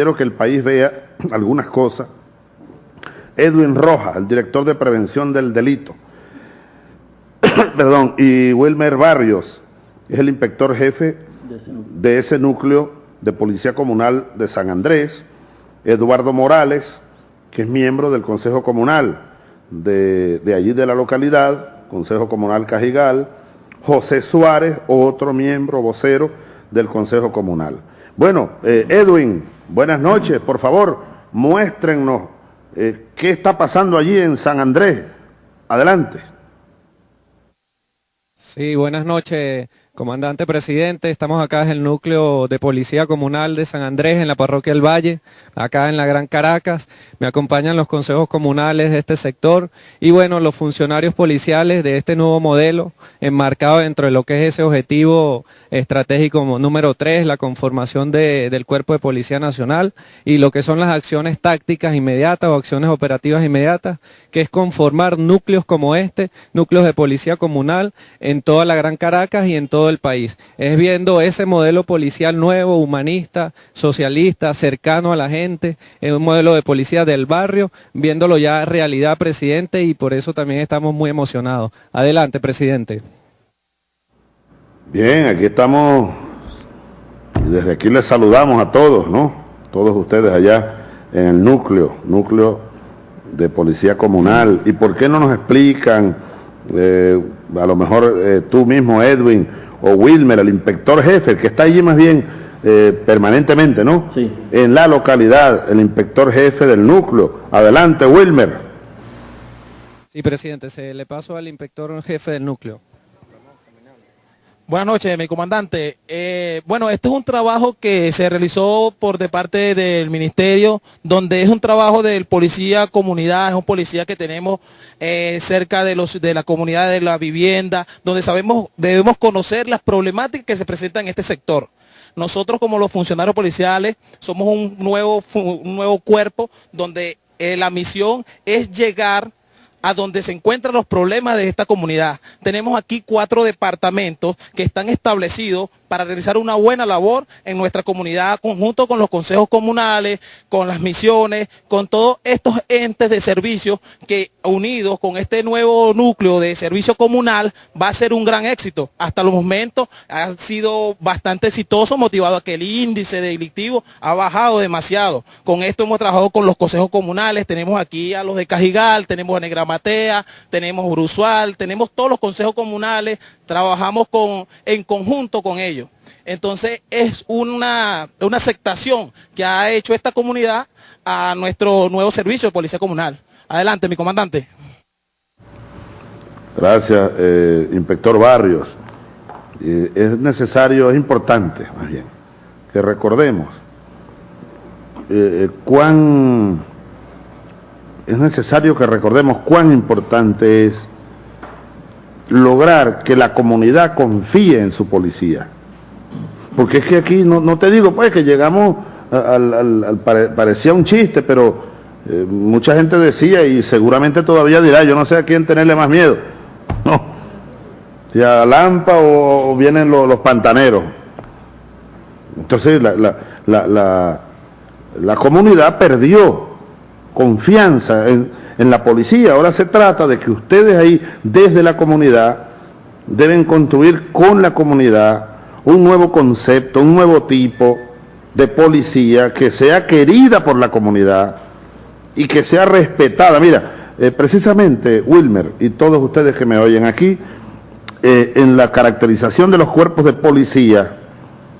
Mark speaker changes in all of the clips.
Speaker 1: quiero que el país vea algunas cosas. Edwin Rojas, el director de prevención del delito. Perdón, y Wilmer Barrios, es el inspector jefe de ese núcleo de Policía Comunal de San Andrés. Eduardo Morales, que es miembro del Consejo Comunal de, allí de la localidad, Consejo Comunal Cajigal. José Suárez, otro miembro vocero del Consejo Comunal. Bueno, eh, Edwin, buenas noches. Por favor, muéstrennos eh, qué está pasando allí en San Andrés. Adelante.
Speaker 2: Sí, buenas noches, comandante presidente. Estamos acá en el núcleo de Policía Comunal de San Andrés, en la parroquia del Valle, acá en la Gran Caracas. Me acompañan los consejos comunales de este sector y bueno, los funcionarios policiales de este nuevo modelo, enmarcado dentro de lo que es ese objetivo estratégico número 3, la conformación del Cuerpo de Policía Nacional y lo que son las acciones tácticas inmediatas o acciones operativas inmediatas, que es conformar núcleos como este, núcleos de policía comunal en toda la Gran Caracas y en todo el país. Es viendo ese modelo policial nuevo, humanista, socialista, cercano a la gente, es un modelo de policía del barrio, viéndolo ya realidad, presidente, y por eso también estamos muy emocionados. Adelante, presidente.
Speaker 1: Bien, aquí estamos, desde aquí les saludamos a todos, ¿no? Todos ustedes allá en el núcleo, núcleo de policía comunal. ¿Y por qué no nos explican, eh, a lo mejor eh, tú mismo, Edwin, o Wilmer, el inspector jefe, que está allí más bien eh, permanentemente, ¿no? Sí. En la localidad, el inspector jefe del núcleo. Adelante, Wilmer.
Speaker 2: Sí, presidente, se le paso al inspector jefe del núcleo.
Speaker 3: Buenas noches, mi comandante. Eh, bueno, este es un trabajo que se realizó por de parte del ministerio, donde es un trabajo del policía comunidad, es un policía que tenemos eh, cerca de, los, de la comunidad de la vivienda, donde sabemos, debemos conocer las problemáticas que se presentan en este sector. Nosotros como los funcionarios policiales somos un nuevo, un nuevo cuerpo donde eh, la misión es llegar a donde se encuentran los problemas de esta comunidad. Tenemos aquí cuatro departamentos que están establecidos para realizar una buena labor en nuestra comunidad, conjunto con los consejos comunales, con las misiones, con todos estos entes de servicio que unidos con este nuevo núcleo de servicio comunal va a ser un gran éxito. Hasta los momentos ha sido bastante exitoso, motivado a que el índice delictivo ha bajado demasiado. Con esto hemos trabajado con los consejos comunales, tenemos aquí a los de Cajigal, tenemos a Negramatea, tenemos Brusual, tenemos todos los consejos comunales, trabajamos con, en conjunto con ellos. Entonces es una, aceptación que ha hecho esta comunidad a nuestro nuevo servicio de policía comunal. Adelante, mi comandante.
Speaker 1: Gracias, eh, inspector Barrios. es necesario, es importante más bien, que recordemos eh, eh, cuán, es necesario que recordemos cuán importante es lograr que la comunidad confíe en su policía. Porque es que aquí, no, te digo pues que llegamos, al, parecía un chiste, pero eh, mucha gente decía y seguramente todavía dirá, yo no sé a quién tenerle más miedo. No, si a Lampa o, vienen los, pantaneros. Entonces la, la comunidad perdió confianza en, la policía. Ahora se trata de que ustedes ahí, desde la comunidad, deben construir con la comunidad un nuevo concepto, un nuevo tipo de policía que sea querida por la comunidad y que sea respetada. Mira, eh, precisamente Wilmer y todos ustedes que me oyen aquí, eh, en la caracterización de los cuerpos de policía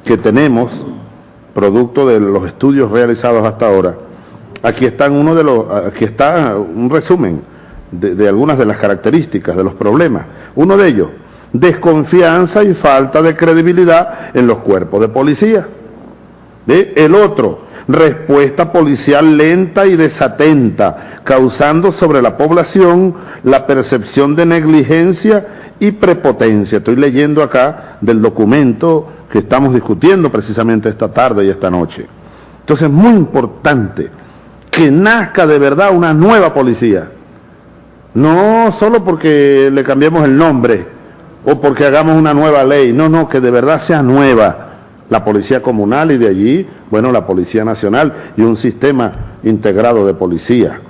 Speaker 1: que tenemos, producto de los estudios realizados hasta ahora, Aquí están uno de los, aquí está un resumen de, algunas de las características de los problemas. Uno de ellos, desconfianza y falta de credibilidad en los cuerpos de policía. El otro, respuesta policial lenta y desatenta, causando sobre la población la percepción de negligencia y prepotencia. Estoy leyendo acá del documento que estamos discutiendo precisamente esta tarde y esta noche. Entonces es muy importante que nazca de verdad una nueva policía. No solo porque le cambiemos el nombre o porque hagamos una nueva ley, no, no, que de verdad sea nueva, la Policía Comunal y de allí, bueno, la Policía Nacional y un sistema integrado de policía.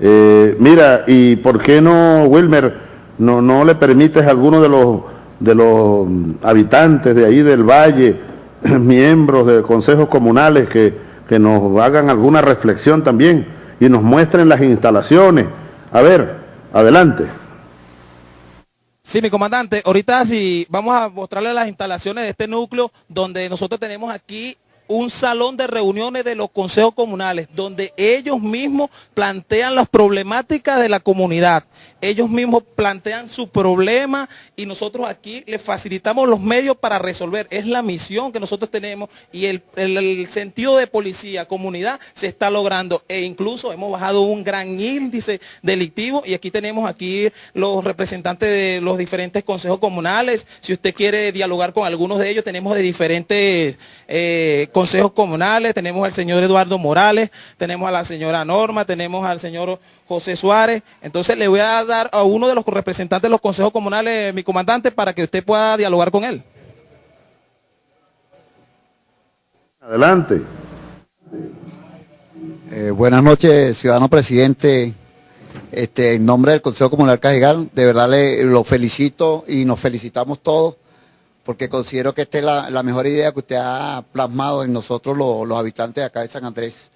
Speaker 1: Eh, mira, ¿y por qué no, Wilmer, no, no le permites a alguno de los, de los habitantes de ahí del valle, miembros de consejos comunales, que, que nos hagan alguna reflexión también y nos muestren las instalaciones? A ver, adelante.
Speaker 3: Sí, mi comandante, ahorita sí vamos a mostrarle las instalaciones de este núcleo donde nosotros tenemos aquí un salón de reuniones de los consejos comunales, donde ellos mismos plantean las problemáticas de la comunidad. Ellos mismos plantean su problema y nosotros aquí les facilitamos los medios para resolver. Es la misión que nosotros tenemos y el, sentido de policía, comunidad, se está logrando. E incluso hemos bajado un gran índice delictivo y aquí tenemos aquí los representantes de los diferentes consejos comunales. Si usted quiere dialogar con algunos de ellos, tenemos de diferentes eh, consejos comunales, tenemos al señor Eduardo Morales, tenemos a la señora Norma, tenemos al señor José Suárez. Entonces le voy a dar a uno de los representantes de los consejos comunales, mi comandante, para que usted pueda dialogar con él.
Speaker 1: Adelante.
Speaker 4: Eh, buenas noches, ciudadano presidente. Este, en nombre del Consejo Comunal Cajigal, de verdad le, lo felicito y nos felicitamos todos porque considero que esta es la, mejor idea que usted ha plasmado en nosotros los, habitantes de acá de San Andrés,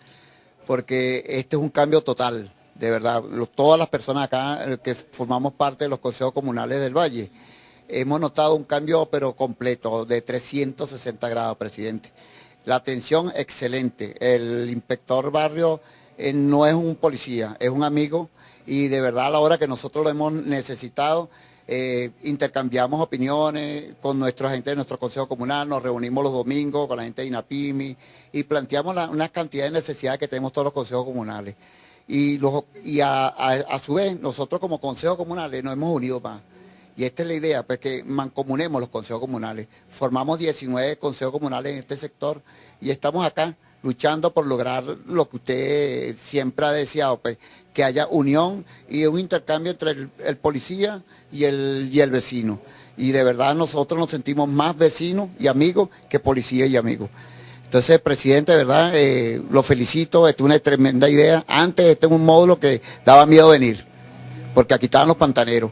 Speaker 4: porque este es un cambio total, de verdad. todas las personas acá eh, que formamos parte de los consejos comunales del Valle, hemos notado un cambio pero completo, de 360 grados, presidente. La atención excelente. El inspector barrio eh, no es un policía, es un amigo y de verdad a la hora que nosotros lo hemos necesitado, eh, intercambiamos opiniones con nuestra gente de nuestro Consejo Comunal, nos reunimos los domingos con la gente de INAPIMI y planteamos una cantidad de necesidades que tenemos todos los consejos comunales. Y, a, su vez, nosotros como consejos comunales nos hemos unido más. Y esta es la idea, pues que mancomunemos los consejos comunales. Formamos 19 consejos comunales en este sector y estamos acá luchando por lograr lo que usted siempre ha deseado, pues, que haya unión y un intercambio entre el, policía y el, y el vecino. Y de verdad nosotros nos sentimos más vecinos y amigos que policía y amigos. Entonces, presidente, de verdad, eh, lo felicito, es una tremenda idea. Antes este es un módulo que daba miedo venir, porque aquí estaban los pantaneros.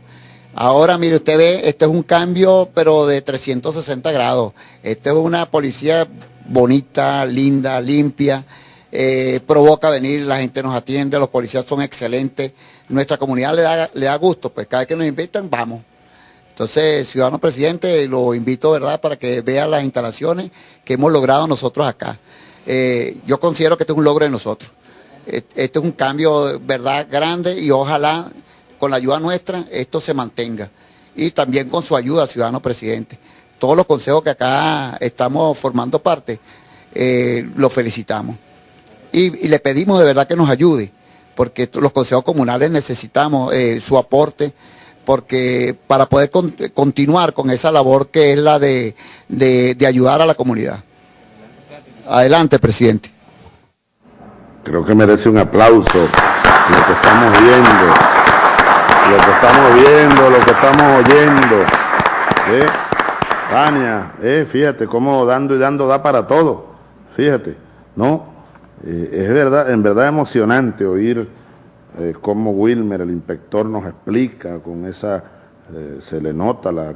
Speaker 4: Ahora, mire, usted ve, este es un cambio, pero de 360 grados. Este es una policía bonita, linda, limpia, eh, provoca venir, la gente nos atiende, los policías son excelentes, nuestra comunidad le da, le da gusto, pues cada vez que nos invitan, vamos. Entonces, ciudadano presidente, lo invito, ¿verdad?, para que vea las instalaciones que hemos logrado nosotros acá. Eh, yo considero que este es un logro de nosotros. Este es un cambio, ¿verdad?, grande y ojalá con la ayuda nuestra esto se mantenga. Y también con su ayuda, ciudadano presidente todos los consejos que acá estamos formando parte, eh, los felicitamos. Y, le pedimos de verdad que nos ayude, porque los consejos comunales necesitamos eh, su aporte, porque para poder continuar con esa labor que es la de, de ayudar a la comunidad. Adelante, presidente.
Speaker 1: Creo que merece un aplauso lo que estamos viendo, lo que estamos viendo, lo que estamos oyendo. ¿eh? Tania, eh, fíjate cómo dando y dando da para todo, fíjate, ¿no? Eh, es verdad, en verdad emocionante oír eh, cómo Wilmer, el inspector, nos explica, con esa, se le nota la,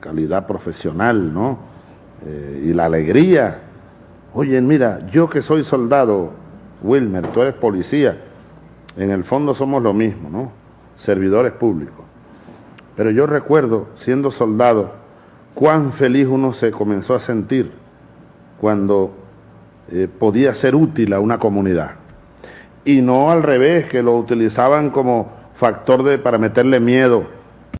Speaker 1: calidad profesional, ¿no? y la alegría. Oye, mira, yo que soy soldado, Wilmer, tú eres policía, en el fondo somos lo mismo, ¿no? Servidores públicos. Pero yo recuerdo, siendo soldado, cuán feliz uno se comenzó a sentir cuando eh, podía ser útil a una comunidad. Y no al revés, que lo utilizaban como factor de, para meterle miedo